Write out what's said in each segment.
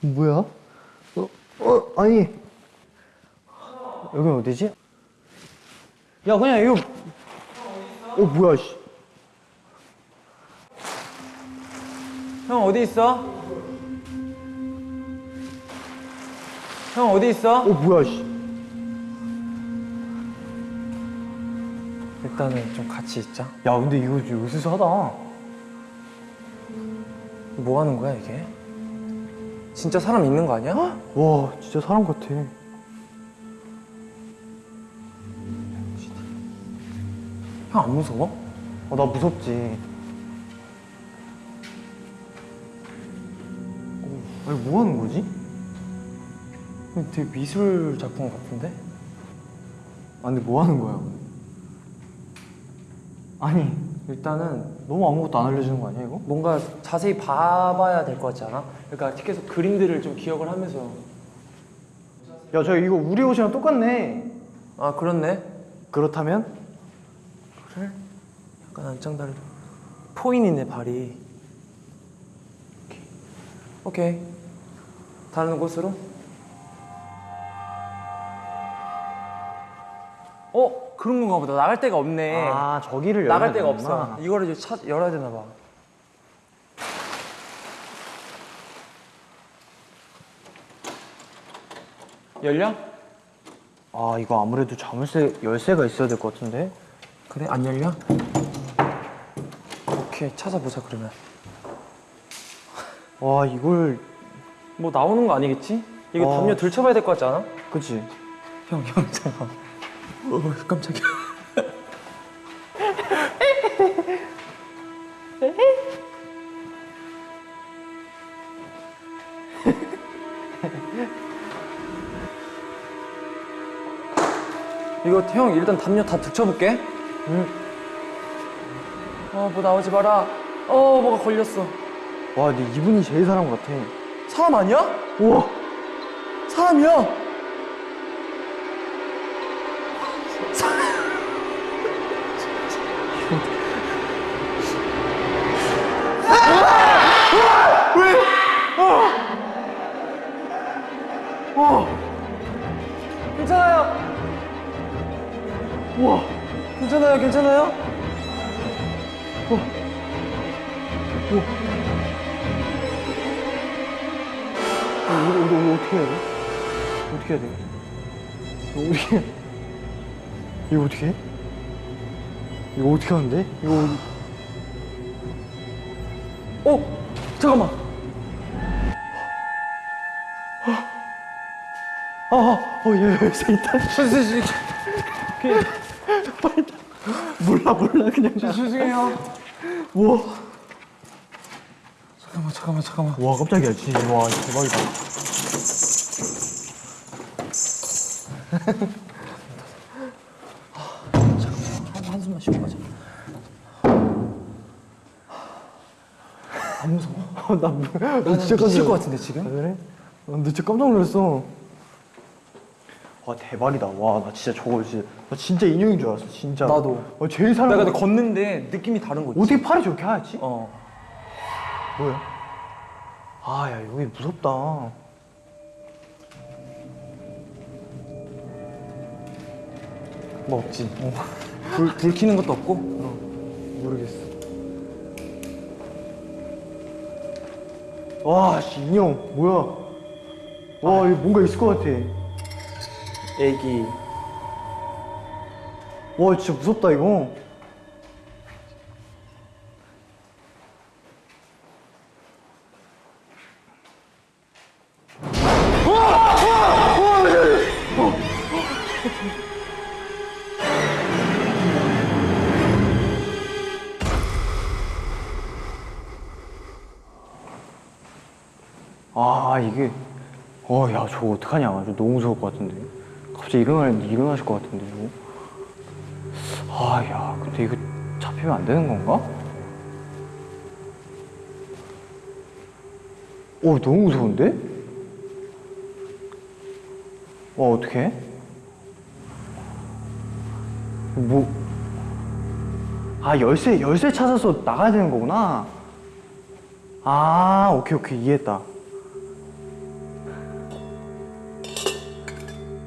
뭐야? 어, 어, 아니. 여기 어디지? 야, 그냥 이거. 어, 뭐야, 씨. 형 어디 있어? 형 어디 있어? 어, 뭐야, 씨. 일단은 좀 같이 있자. 야, 근데 이거 좀 으스스하다. 뭐 하는 거야 이게? 진짜 사람 있는 거 아니야? 와, 진짜 사람 같아. 형 안 무서워? 어, 나 무섭지. 어, 아니, 뭐 하는 거지? 되게 미술 작품 같은데? 아, 근데 뭐 하는 거야? 아니, 일단은 너무 아무것도 안 알려주는 거 아니야, 이거? 뭔가 자세히 봐봐야 될 것 같지 않아? 그러니까 계속 그림들을 좀 기억을 하면서 야, 저 이거 우리 옷이랑 똑같네. 아 그렇네 그렇다면? 그래? 약간 안짱다리 포인이네 발이 오케이 오케이 다른 곳으로 어? 그런 건가 보다 나갈 데가 없네 아, 저기를 나갈 데가 되는구나. 없어 이거를 이제 찾, 열어야 되나 봐 열려? 아, 이거 아무래도 자물쇠 열쇠가 있어야 될 것 같은데? 그래? 안 열려? 오케이 찾아보자 그러면 와, 이걸, 뭐 나오는 거 아니겠지? 이거 어. 담요 들춰봐야 될 것 같지 않아? 그치? 형, 형, 잠깐. 어, 깜짝이야. 이거 형 일단 담요 다 들춰볼게. 응. 어, 뭐 나오지 마라. 어, 뭐가 걸렸어. 와, 근데 이분이 제일 사람 같아. 사람 아니야? 우와! 사람이야. 어떻게 해야 돼? 이거 어떻게 해? 이거 어떻게 해? 이거 어떻게 하는데? 이거, 어, 잠깐만. 아, 아, 어, 예, 열쇠 있다. 몰라, 몰라, 그냥. 가. 죄송해요. 우와. 잠깐만, 잠깐만, 잠깐만. 와, 깜짝이야, 진짜. 와, 대박이다. 한, 한숨만 쉬고 가자. 안 무서워? 나, 뭐- 나 나는 진짜 깜짝 것 같은데 지금? 아, 그래? 아, 나 진짜 깜짝 놀랐어. 와, 대박이다. 와, 나 진짜 저거 진짜, 나 진짜 인형인 줄 알았어, 진짜. 나도. 와, 제일 사람. 내가 근데 걷는데 느낌이 다른 거 있지? 어떻게 팔이 저렇게 하얗지? 어. 뭐야? 아, 야, 여기 무섭다. 뭐 없지. 불, 불 켜는 것도 없고. 모르겠어. 와, 씨, 인형, 뭐야? 와, 이거 뭔가 있을 것 같아. 애기. 와, 진짜 무섭다, 이거. 어, 야, 저거 어떡하냐. 저 너무 무서울 것 같은데. 갑자기 일어날, 일어나실 것 같은데, 저거. 아, 야, 근데 이거 잡히면 안 되는 건가? 어, 너무 무서운데? 와, 어떡해? 뭐, 아, 열쇠, 열쇠 찾아서 나가야 되는 거구나. 아, 오케이, 오케이, 이해했다.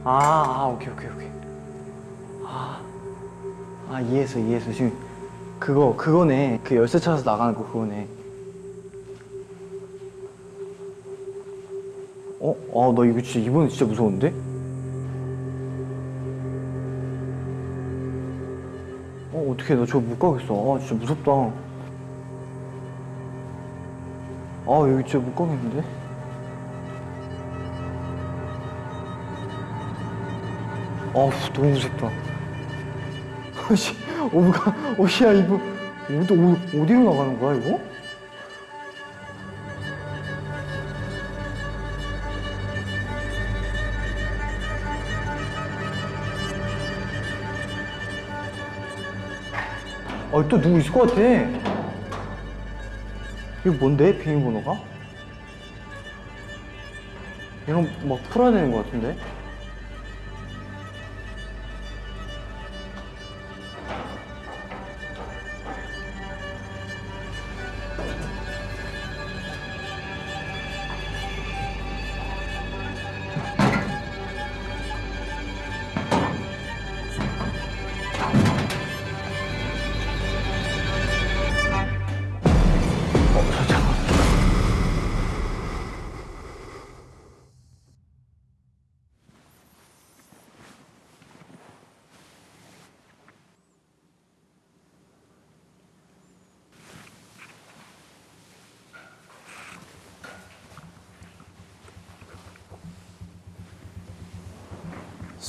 아, 아 오케이 오케이 오케이. 아, 아 이해했어 이해했어. 지금 그거 그거네. 그 열쇠 찾아서 나가는 거 그거네. 어? 아 나 이거 진짜 이번에 진짜 무서운데? 어 어떻게 나 저거 못 가겠어. 아 진짜 무섭다. 아 여기 진짜 못 가겠는데? 아우 너무 무섭다 어씨 어부가 어시야 이거 어디 어, 어디로 나가는 거야 이거? 아 또 누구 있을 것 같아 이거 뭔데 비밀번호가? 이런 막 풀어야 되는 것 같은데?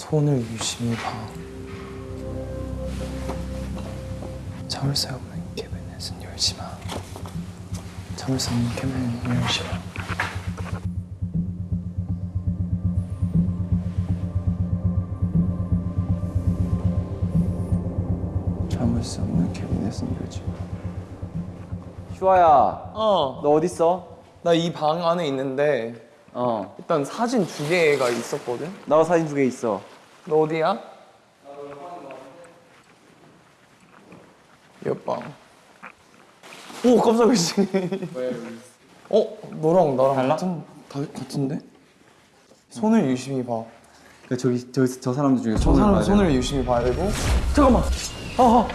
손을 유심히 봐. 참을 수 없는 캐비넷은 열지 마. 참을 수 없는 캐비넷은 열지 마. 참을 수 없는 캐비넷은 열지 마. 슈아야, 어, 너 어딨어? 나 이 방 안에 있는데 어, 일단 사진 두 개가 있었거든. 나도 사진 두 개 있어. 너 어디야? 옆방. 오 깜짝이야. 씨. 어 너랑 나랑 달라? 같은 다, 같은데? 손을 유심히 봐. 그 저기 저, 저 사람들 중에 저 손을 사람 손을 되나? 유심히 봐야 되고. 잠깐만. 아,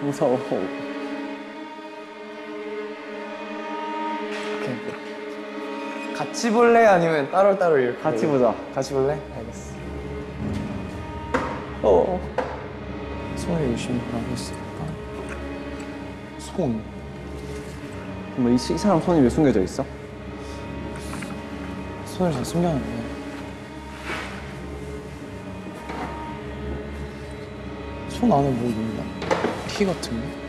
무서워. 같이 볼래 아니면 따로 따로 이렇게? 같이 보자. 같이 볼래? 알겠어. 어. 손을 유심히 보라고 했으니까. 손. 뭐 이, 이 사람 손이 왜 숨겨져 있어? 손을 잘 숨겨놨네. 손 안에 뭐 있나? 키 같은 거?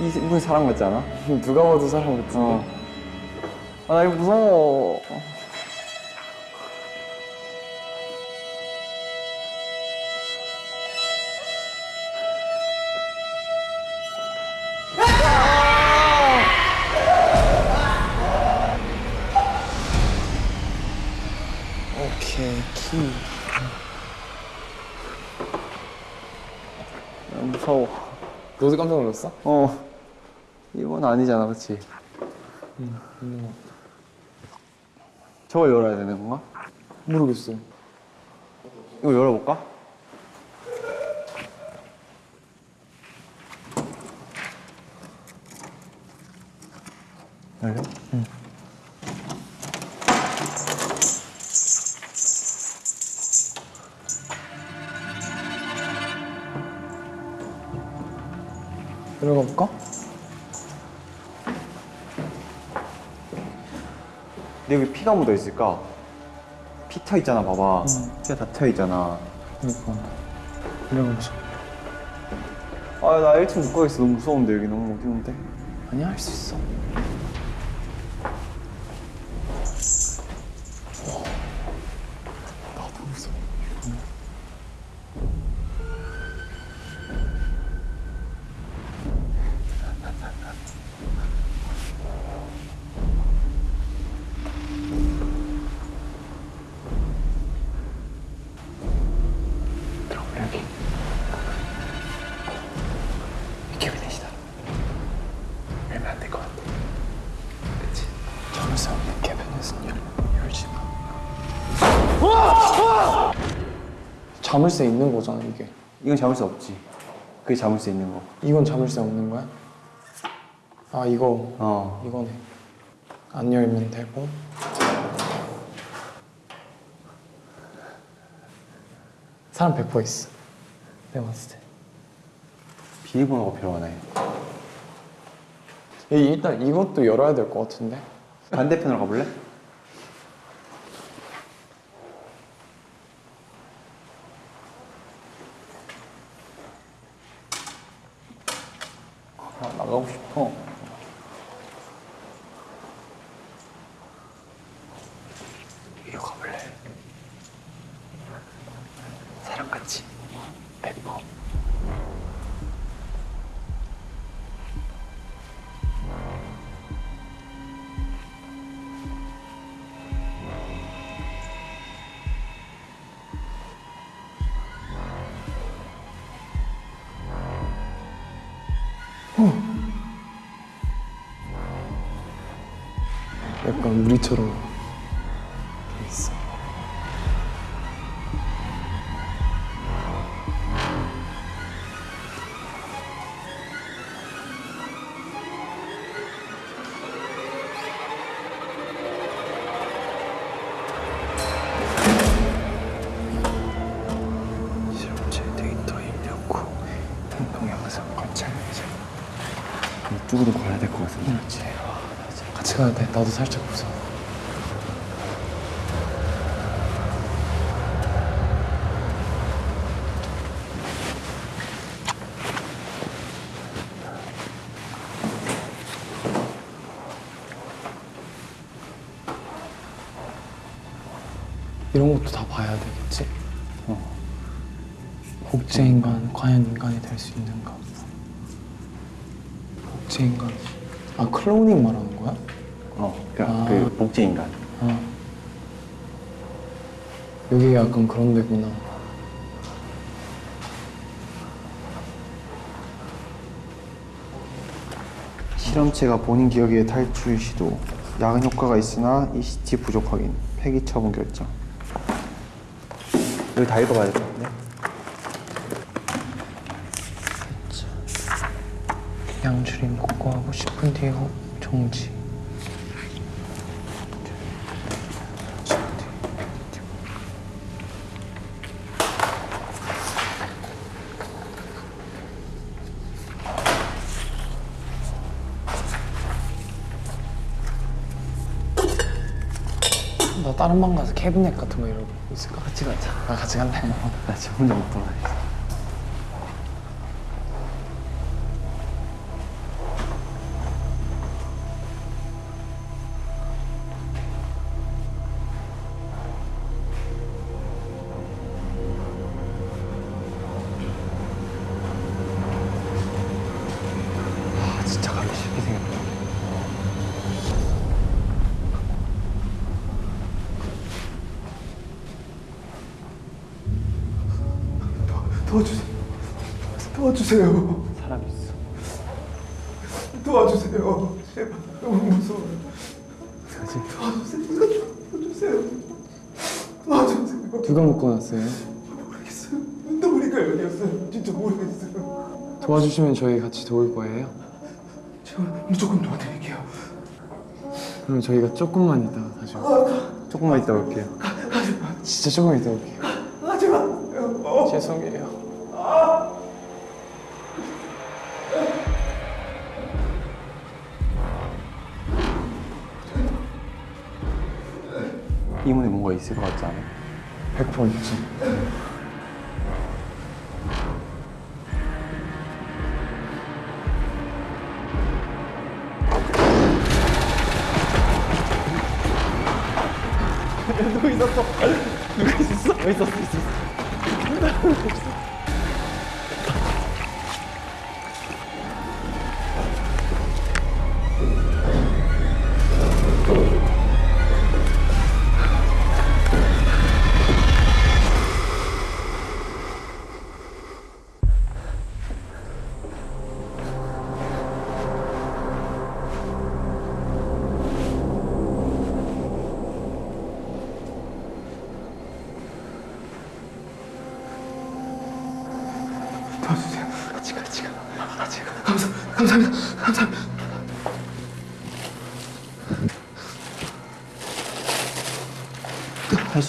이 이분 사람 같지 않아? 누가 봐도 사람 같은데. 어. 아, 나 이거 무서워. 오케이, 키. 아, 무서워. 너도 깜짝 놀랐어? 어. 이건 아니잖아, 그렇지? 있는 거. 저걸 열어야 되는 건가? 모르겠어. 이거 열어볼까? 열려? 들어가 볼까? 근데 여기 피가 묻어 있을까? 피 터 있잖아, 봐봐. 피가 다 터 있잖아. 그니까. 들어가 보자. 아, 나 1층 못 가겠어. 너무 무서운데, 여기 너무 어두운데. 아니야, 할 수 있어. 자물쇠 있는 거잖아 이게. 이건 잡을 수 없지. 그게 잡을 수 있는 거. 이건 자물쇠 없는 거야? 아 이거 어. 이거네. 안 열면 되고. 사람 100% 있어. 내가 봤을 때. 비밀번호가 필요하네. 이- 일단 이것도 열어야 될 것 같은데. 반대편으로 가볼래? 이쪽으로 가야 될 것 같은데. 그렇지. 같이 가야 돼. 나도 살짝 무서워. 이런 것도 다 봐야 되겠지? 어. 복제 인간 과연 인간이 될 수 있는가? 복제 인간 아 클로닝 말하는 거야? 어, 그러니까 아. 그 복제 인간. 아 여기 약간 그런 데구나 실험체가 본인 기억의 탈출 시도. 야근 효과가 있으나 ECT 부족 확인. 폐기 처분 결정. 여기 다 읽어봐야 될 것 같네. 양줄임 복구하고 10분 뒤에 후 정지 나 다른 방 가서 캐비넷 같은 거 이러고 있을까? 같이 가자 아 같이 갈래? 나 지금 혼자 못 돌아다녔 도와주세요. 사람 있어. 도와주세요. 제발 너무 무서워요. 사실 도와주세요. 도와주세요. 도와주세요. 누가 묶어놨어요? 모르겠어요. 너무리가 여기였어요. 진짜 모르겠어요. 도와주시면 저희 같이 도울 거예요? 제가 무조건 도와드릴게요. 그럼 저희가 조금만 있다가 다시 올게요 조금만 이따 올게요. 진짜 조금 있다 올게요 하지. 어. 죄송해요 때문에 뭔가 있을 것 같지 않아? 100% 있지 누구 있었어? 누구 있었어? 있었어 있었어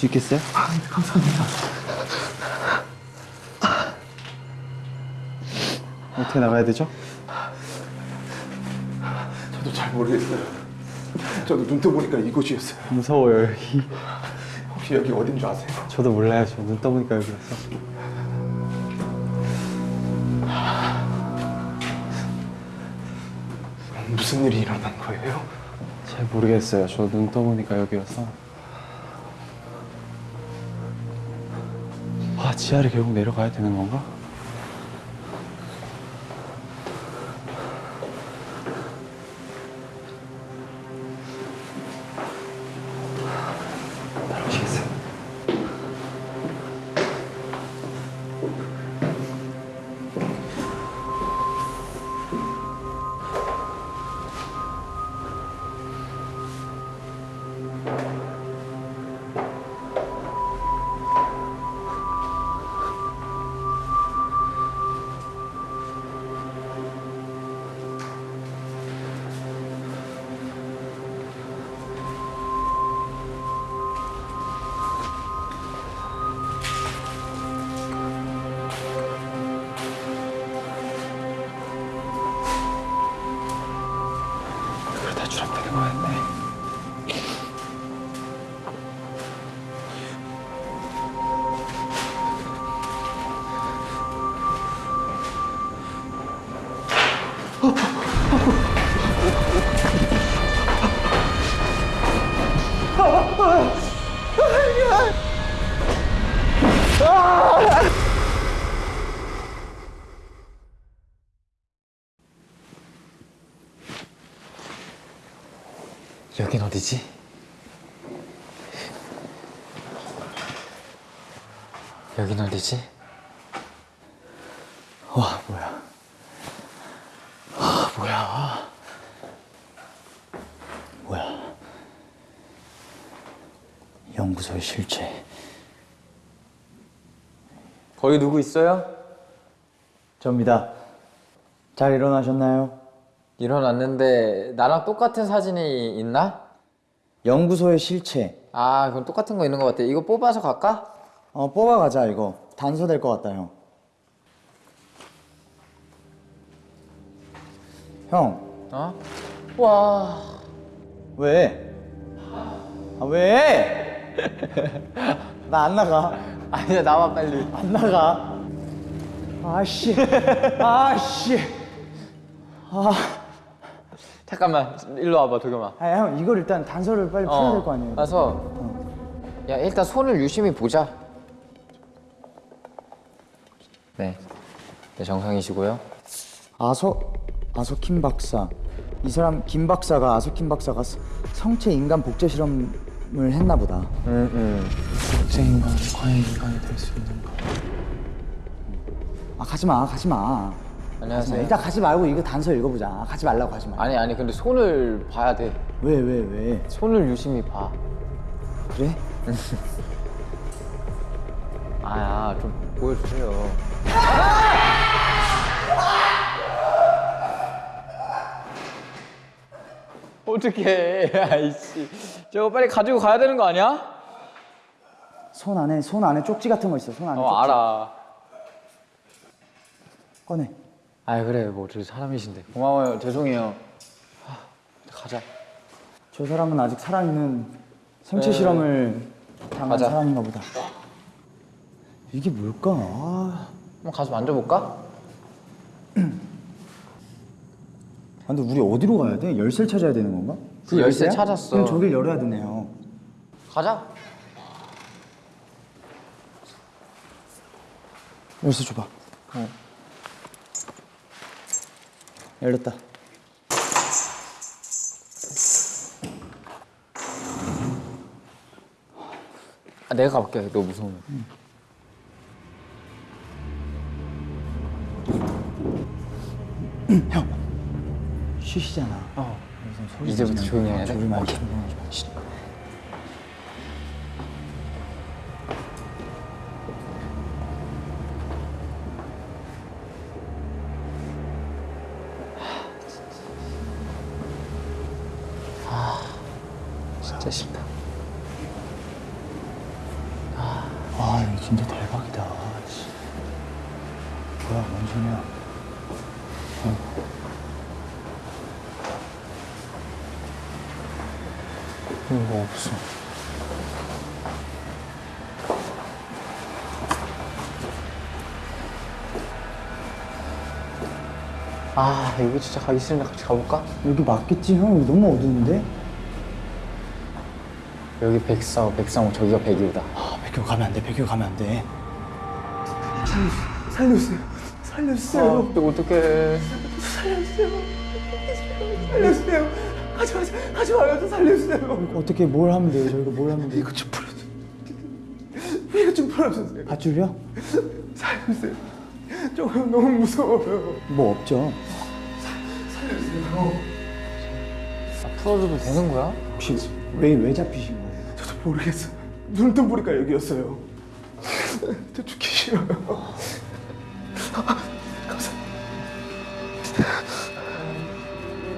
수 있겠어요? 어떻게 나가야 되죠? 저도 잘 모르겠어요. 저도 눈 떠 보니까 이곳이었어요. 무서워요 여기. 혹시 여기 어딘 줄 아세요? 저도 몰라요. 저 눈 떠보니까 여기였어. 무슨 일이 일어난 거예요? 잘 모르겠어요. 저 눈 떠보니까 여기였어. 지하를 결국 내려가야 되는 건가? 여긴 어디지? 여긴 어디지? 와 뭐야? 아 뭐야? 뭐야? 연구소의 실체. 거기 누구 있어요? 접니다. 잘 일어나셨나요? 일어났는데 나랑 똑같은 사진이 있나? 연구소의 실체. 아 그럼 똑같은 거 있는 것 같아 이거 뽑아서 갈까? 어 뽑아가자 이거. 단서 될 것 같다 형. 형 어? 와 왜? 아 왜? 나 안 나가. 아니야 나와 빨리 안 나가. 아씨. 아씨. 아. 잠깐만 일로 와봐 도겸아 아, 형 이걸 일단 단서를 빨리 풀어야 될거 아니에요. 가서 야 일단 손을 유심히 보자 네, 네 정상이시고요 아서 아서 킴 박사. 이 사람 김 박사가 아서 킴 박사가 스- 성체 인간 복제 실험을 했나 보다. 복제 인간이 과연 인간이 될 수 있는가? 아 가지 마, 가지 마. 안녕하세요 일단 가지 말고 이거 단서 읽어보자. 아, 가지 말라고 가지 마. 아니 아니 근데 손을 봐야 돼 왜, 왜, 왜? 손을 유심히 봐 그래? 아야 좀 보여주세요 어떡해 아이씨 저거 빨리 가지고 가야 되는 거 아니야? 손 안에 손 안에 쪽지 같은 거 있어. 손 안에. 어 쪽지. 알아 꺼내. 아 그래 뭐 어떻게 사람이신데 고마워요 죄송해요 하, 가자 저 사람은 아직 살아있는 생체 네. 실험을 당한 가자. 사람인가 보다. 이게 뭘까? 아, 한번 가서 만져볼까? 근데 우리 어디로 가야 돼? 열쇠를 찾아야 되는 건가? 그 열쇠 열쇠야? 찾았어. 그럼 저길 열어야 되네요. 가자 열쇠 줘봐. 열렸다. 아, 내가 가볼게 너 무서우면 쉬시잖아. 어. 소리 이제부터 지르면 조용히 해야 돼? 조용히 말해. 진짜 싫다. 아 이거 진짜 대박이다. 씨. 뭐야 뭔 소리야? 어. 이거 없어. 아 여기 진짜 가기 싫은데 같이 가볼까? 여기 맞겠지 형? 여기 너무 어두운데? 여기 백사오 백상호 저기가 백이오다. 아 백교 가면 안 돼. 백교 가면 안 돼. 살려주세요. 살려주세요. 아, 또 어떡해. 살려주세요. 하지 마세요. 하지 마요. 좀 살려주세요. 어떻게 뭘 하면 돼요? 저희가 뭘 하면 돼요? 이거 좀 풀어주세요. 이거 좀 풀어주세요. 밧줄이요? 살려주세요. 저 너무 무서워요. 뭐 없죠. 풀어줘도 되는 거야? 혹시 왜 왜 잡히신 거예요? 저도 모르겠어요. 눈을 뜬 보니까 여기였어요. 저 죽기 싫어요.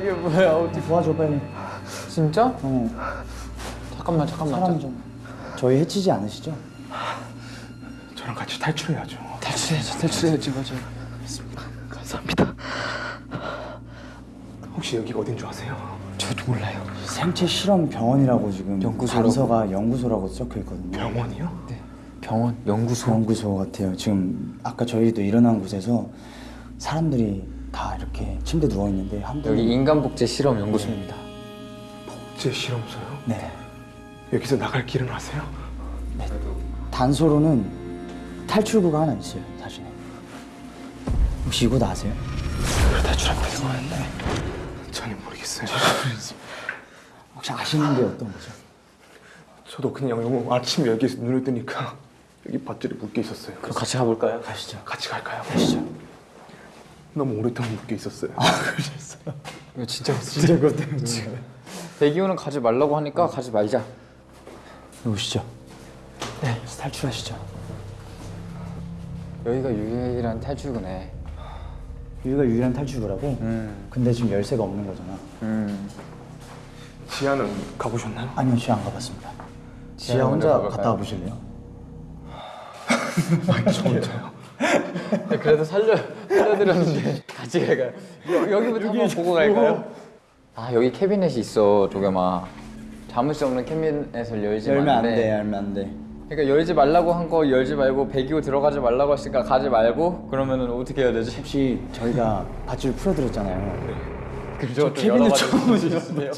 이게 뭐야 어떻게? 도와줘 빨리. 진짜? 어. 잠깐만 잠깐만. 사람 좀. 저희 해치지 않으시죠? 저랑 같이 탈출해야죠. 탈출해야지 탈출해야지 맞아. 감사합니다. 혹시 여기가 어딘 줄 아세요? 저도 몰라요. 생체 실험 병원이라고 지금 연구소라고? 단서가 연구소라고 적혀 있거든요. 병원이요? 네. 병원 연구소. 연구소 같아요. 지금 아까 저희도 일어난 곳에서 사람들이 다 이렇게 침대 누워 있는데 한 분이 여기 인간복제 실험 연구소입니다. 제 실험소요? 네. 여기서 나갈 길은 아세요? 단서로는 탈출구가 하나 있어요. 사진에. 혹시 다 아세요? 탈출하면 되는 거였네. 전혀 모르겠어요. 혹시 아시는 게 어떤 거죠? 저도 그냥 영어 아침에 여기서 눈을 뜨니까 여기 밧줄이 묶여 있었어요. 그럼 같이 가볼까요? 가시죠. 같이 갈까요? 가시죠. 너무 오랫동안 묶여 있었어요. 이거 진짜 진짜 그것 때문에. 대기호는 가지 말라고 하니까 가지 말자. 오시죠. 네. 탈출하시죠. 여기가 유일한 탈출구네. 여기가 유일한 탈출구라고? 음. 근데 지금 열쇠가 없는 거잖아. 음. 지하는 가보셨나요? 아니요, 지하 안 가봤습니다. 지하 지하 혼자? 갔다 와보실래요? 저 혼자요. 그래도 살려 살려드렸는데 같이 갈까요? 여, 여기부터 한번 보고 갈까요? 아 여기 캐비넷이 있어 도겸아. 잠을 수 없는 캐비넷을 열지 열면 안 말래. 돼, 열면 안 돼. 그러니까 열지 말라고 한 거 열지 말고 배기호 들어가지 말라고 했으니까 가지 말고 그러면은 어떻게 해야 되지? 혹시 저희가 밧줄 풀어드렸잖아요. 캐비넷 열어가지고 처음 보여주세요.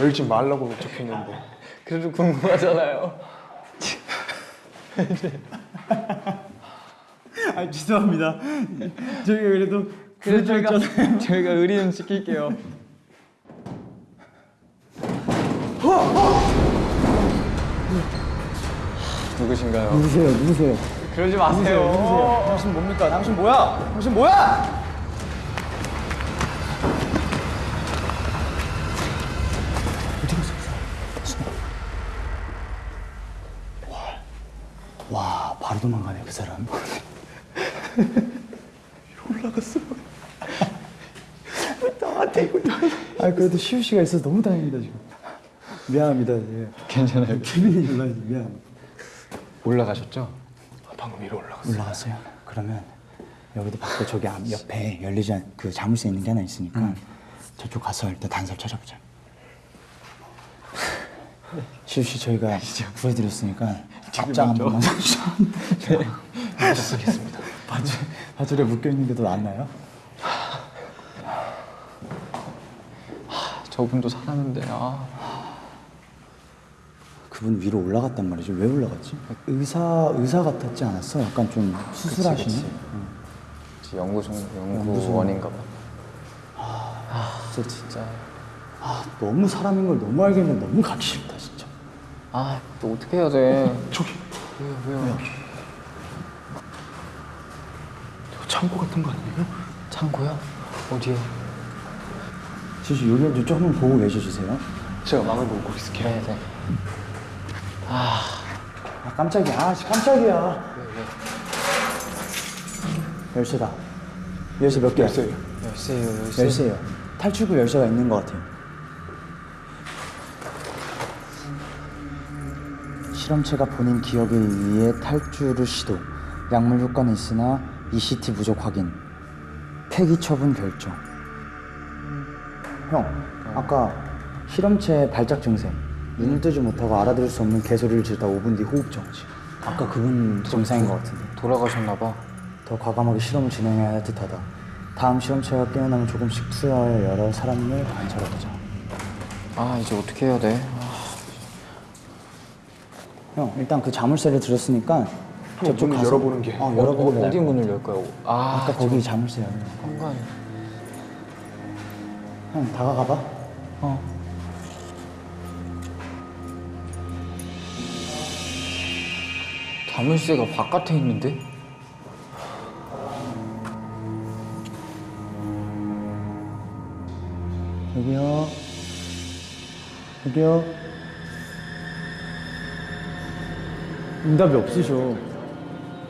열지 말라고 적혀있는데. 그래도 궁금하잖아요. 아 죄송합니다. 저희가 그래도 그래서 저희가 저희가 의리는 지킬게요. 누구신가요? 누구세요? 누구세요? 그러지 마세요. 당신 뭡니까? 당신 뭐야? 당신 뭐야? 와, 바로 도망가네 그 사람. 올라갔어. 나한테 이거 아 그래도 시우 씨가 있어서 너무 다행이다 지금. 미안합니다. 예. 괜찮아요. 케빈이 연락이 미안. 올라가셨죠? 방금 위로 올라갔어. 올라갔어요. 그러면 여기도 밖에 저기 앞- 옆에 열리지 않, 그 자물쇠 있는 게 하나 있으니까 저쪽 가서 일단 단서를 찾아보자. 씨 저희가 구해드렸으니까 앞장 한 번만 서주죠. 쓰겠습니다. 바줄, 바줄에 묶여 있는 게 더 낫나요? 저분도 사람인데 아. 그분 위로 올라갔단 말이죠. 왜 올라갔지? 의사 의사 같았지 않았어? 약간 좀 수술하시는. 그치. 연구소 연구원인가 봐. 진짜 진짜. 아 너무 사람인 걸 너무 알겠는데 너무 가기 싫다 진짜. 아, 또 어떻게 해야 돼? 저기 왜요? 왜요? 저 창고 같은 거 아니에요? 창고요? 어디요? 지수 여기 이쪽 한번 보고 계셔주세요. 제가 망을 보고 있을게요. 네, 네. 아, 깜짝이야. 아, 깜짝이야. 열쇠다. 열쇠 몇 개야? 열쇠요. 10시에요 10시에요. 탈출구 10시가 있는 것 같아요 실험체가 본인 기억에 의해 탈출을 시도. 약물 효과는 있으나 ECT 부족 확인. 폐기 처분 결정. 형, 아까 실험체 발작 증세 눈을 뜨지 못하고 알아들을 수 없는 개소리를 지르다 5분 뒤 호흡 정지. 아까 그분 증상인 것 같은데. 돌아가셨나 봐. 더 과감하게 실험을 진행해야 할 듯하다. 다음 실험체가 깨어나면 조금씩 투여하여 여러 사람을 관찰해보자. 아 이제 어떻게 해야 돼? 형, 일단 그 자물쇠를 들었으니까 저쪽 문을 가서 열어보는 게 어, 열어보고 어디 문을 열까요? 아 아까 거기 자물쇠 열려. 현관. 형, 다가가봐. 어. 자물쇠가 바깥에 있는데? 여기요. 여기요. 응답이 없으셔.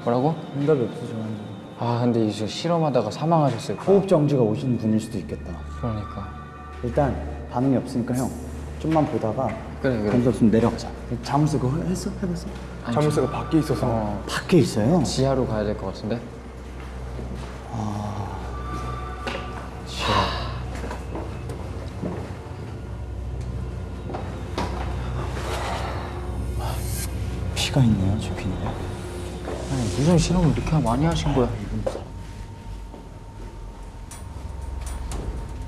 뭐라고? 응답이 없으셔. 완전. 아 근데 이제 실험하다가 사망하셨을까? 호흡 정지가 오신 분일 수도 있겠다. 그러니까. 일단 반응이 없으니까 형 좀만 보다가 그래 그래. 감사 없으면 내려가자. 자물쇠 그거 했어? 해봤어? 자물쇠가 밖에 있어서 어 밖에 있어요. 지하로 가야 될 것 같은데? 피가 있네요, 저 귀에. 아니 무슨 실험을 이렇게 많이 하신 거야?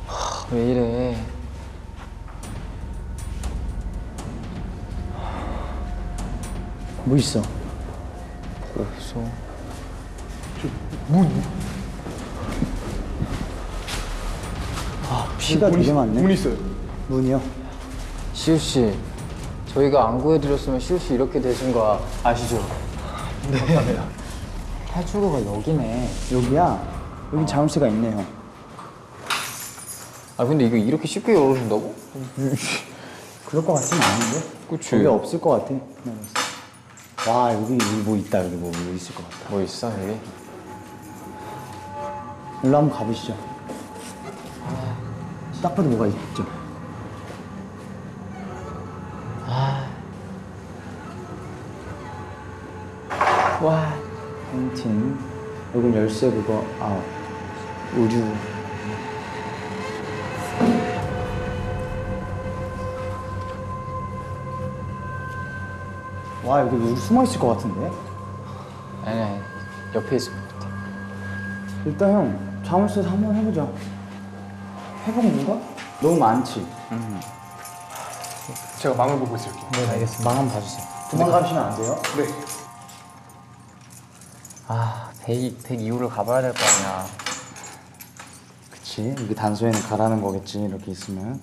하, 왜 이래? 뭐 있어? 없어. 피가 되게 많네. 문 있어요. 문이요? 시우 씨, 저희가 안 구해드렸으면 시우 씨 이렇게 되신 거 아시죠? 네. 탈출구가 여기네. 여기야. 여기 자물쇠가 있네, 형. 아 근데 이거 이렇게 쉽게 열어준다고? 그럴 것 같지는 않은데? 그치. 여기 없을 것 같아. 와, 여기, 여기 뭐 있다. 여기 뭐, 뭐 있을 것 같다. 뭐 있어 여기? 일로 한번 가보시죠. 딱 봐도 뭐가 있죠? 와. 펜틴. 여기 열쇠 그거, 아, 의류. 와, 여기 우리 숨어 있을 것 같은데? 아니 아니 옆에 있을 것 같아. 일단 형, 자물쇠에서 한번 해보자. 해본 건가? 너무 많지? 제가 망을 보고 있을게요. 네, 알겠습니다. 망 한번 봐주세요. 도망가시면 안 돼요? 네. 아 100, 102호를 가봐야 될 거 아니야. 그치. 여기 단소에는 가라는 거겠지, 이렇게 있으면.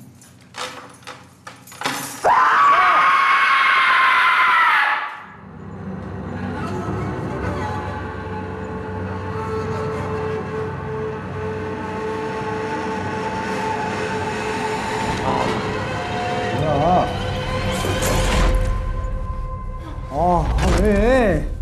왜?